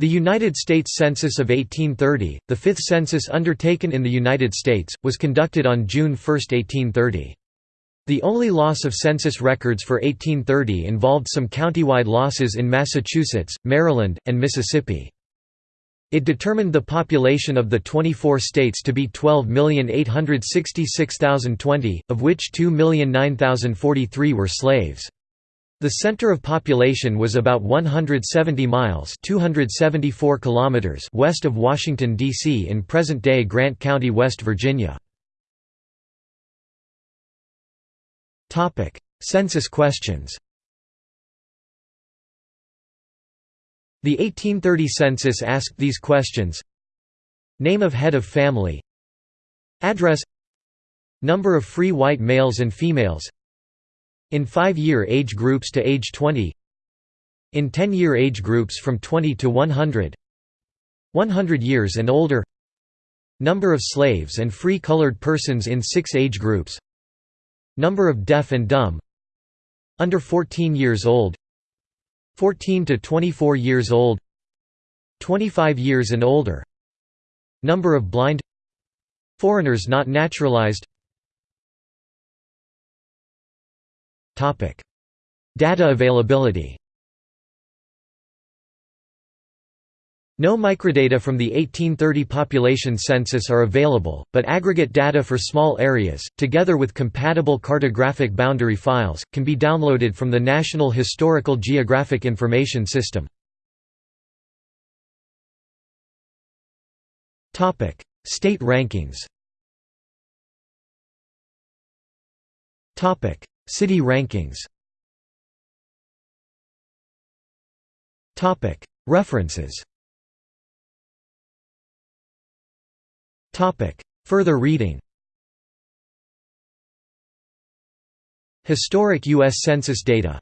The United States Census of 1830, the fifth census undertaken in the United States, was conducted on June 1, 1830. The only loss of census records for 1830 involved some countywide losses in Massachusetts, Maryland, and Mississippi. It determined the population of the 24 states to be 12,866,020, of which 2,009,043 were slaves. The center of population was about 170 miles 274 kilometers west of Washington, D.C. in present-day Grant County, West Virginia. Census questions The 1830 census asked these questions Name of head of family Address Number of free white males and females In five-year age groups to age 20 In 10-year age groups from 20 to 100 100 years and older Number of slaves and free colored persons in six age groups Number of deaf and dumb Under 14 years old 14 to 24 years old 25 years and older Number of blind Foreigners not naturalized Data availability. No microdata from the 1830 population census are available, but aggregate data for small areas, together with compatible cartographic boundary files, can be downloaded from the National Historical Geographic Information System. State rankings City rankings. References. Further reading. Historic U.S. Census data